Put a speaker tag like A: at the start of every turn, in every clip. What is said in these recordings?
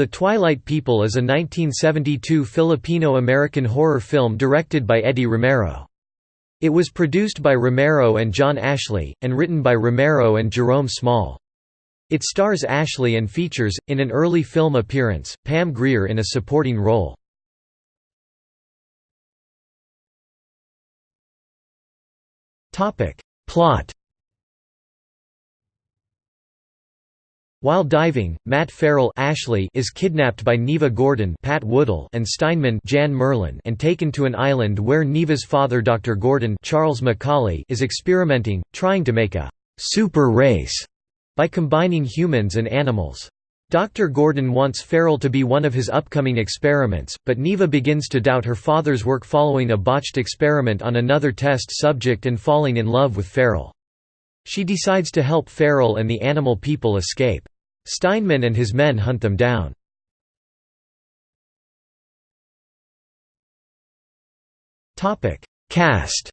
A: The Twilight People is a 1972 Filipino-American horror film directed by Eddie Romero. It was produced by Romero and John Ashley, and written by Romero and Jerome Small. It stars Ashley and features, in an early film appearance, Pam Grier in a supporting role. Plot While diving, Matt Farrell Ashley is kidnapped by Neva Gordon Pat Woodell and Steinman Jan Merlin and taken to an island where Neva's father Dr. Gordon Charles Macaulay is experimenting, trying to make a «super race» by combining humans and animals. Dr. Gordon wants Farrell to be one of his upcoming experiments, but Neva begins to doubt her father's work following a botched experiment on another test subject and falling in love with Farrell. She decides to help Farrell and the animal people escape. Steinman and his men hunt them down. Cast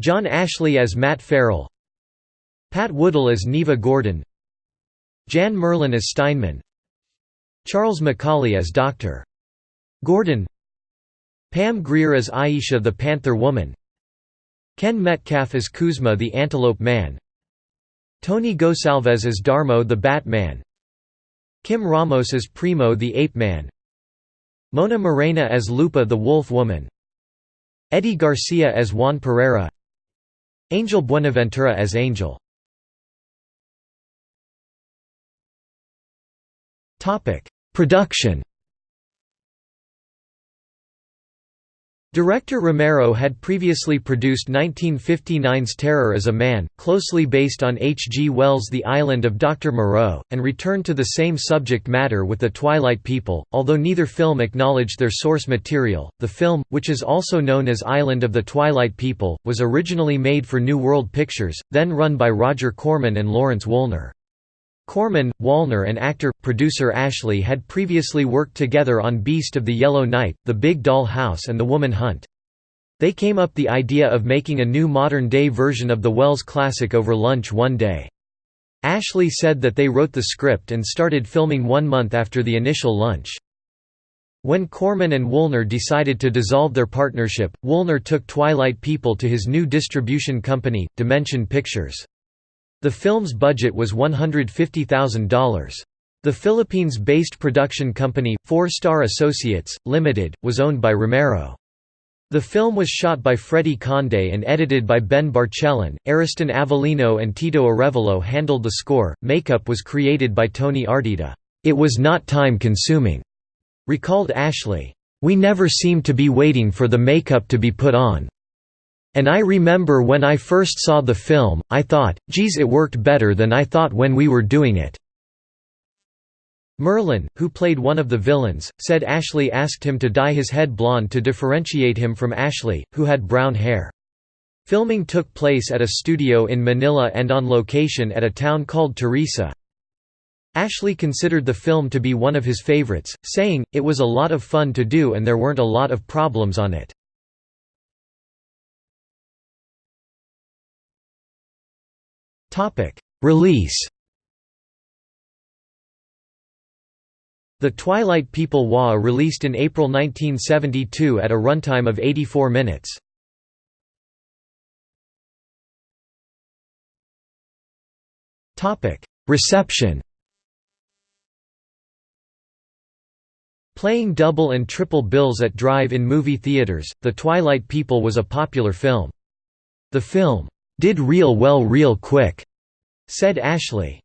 A: John Ashley as Matt Farrell Pat Woodell as Neva Gordon Jan Merlin as Steinman Charles Macaulay as Dr. Gordon Pam Grier as Aisha the Panther Woman Ken Metcalfe as Kuzma the Antelope Man. Tony Gosalvez as Darmo the Batman Kim Ramos as Primo the Ape Man. Mona Morena as Lupa the Wolf Woman. Eddie Garcia as Juan Pereira. Angel Buenaventura as Angel. Production Director Romero had previously produced 1959's Terror as a Man, closely based on H. G. Wells' The Island of Dr. Moreau, and returned to the same subject matter with The Twilight People. Although neither film acknowledged their source material, the film, which is also known as Island of the Twilight People, was originally made for New World Pictures, then run by Roger Corman and Lawrence Woolner. Corman, Woolner and actor-producer Ashley had previously worked together on Beast of the Yellow Night, The Big Doll House and The Woman Hunt. They came up the idea of making a new modern-day version of the Wells classic over lunch one day. Ashley said that they wrote the script and started filming one month after the initial lunch. When Corman and Woolner decided to dissolve their partnership, Woolner took Twilight People to his new distribution company, Dimension Pictures. The film's budget was $150,000. The Philippines-based production company, Four Star Associates, Limited, was owned by Romero. The film was shot by Freddie Conde and edited by Ben Barcelon. Ariston Avelino and Tito Arevalo handled the score. Makeup was created by Tony Ardita. It was not time-consuming, recalled Ashley. We never seemed to be waiting for the makeup to be put on. And I remember when I first saw the film, I thought, geez it worked better than I thought when we were doing it." Merlin, who played one of the villains, said Ashley asked him to dye his head blonde to differentiate him from Ashley, who had brown hair. Filming took place at a studio in Manila and on location at a town called Teresa. Ashley considered the film to be one of his favorites, saying, it was a lot of fun to do and there weren't a lot of problems on it. Release The Twilight People WA released in April 1972 at a runtime of 84 minutes. Reception Playing double and triple bills at drive-in movie theaters, The Twilight People was a popular film. The film, "'Did real well real quick'", said Ashley.